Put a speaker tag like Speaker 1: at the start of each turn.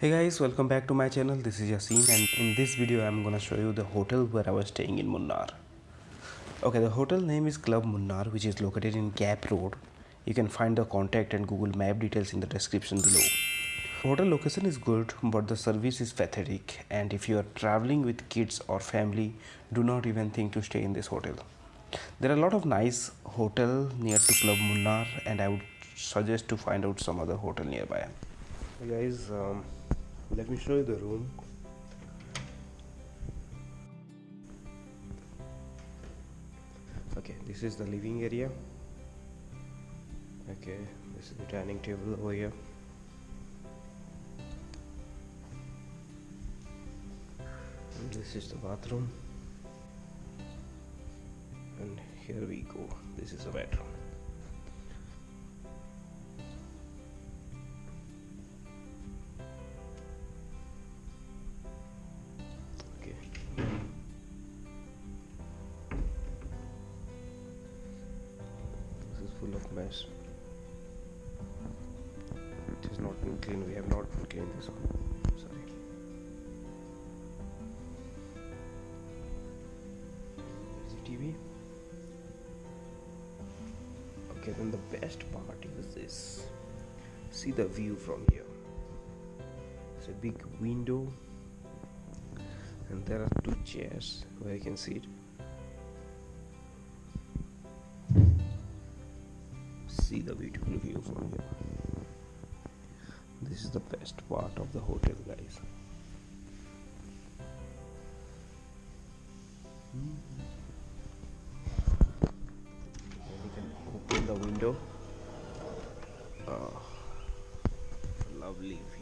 Speaker 1: Hey guys, welcome back to my channel. This is Yasin, and in this video, I'm gonna show you the hotel where I was staying in Munnar. Okay, the hotel name is Club Munnar, which is located in Gap Road. You can find the contact and Google Map details in the description below. Hotel location is good, but the service is pathetic. And if you are traveling with kids or family, do not even think to stay in this hotel. There are a lot of nice hotel near to Club Munnar, and I would suggest to find out some other hotel nearby. Guys, um, let me show you the room. Okay, this is the living area. Okay, this is the dining table over here. And this is the bathroom. And here we go. This is the bedroom. Mess. It is not been clean. We have not been cleaned this one. Sorry. The TV. Okay, then the best part is this. See the view from here. It's a big window and there are two chairs where you can sit see the beautiful view from here this is the best part of the hotel guys. And you can open the window. Oh, lovely view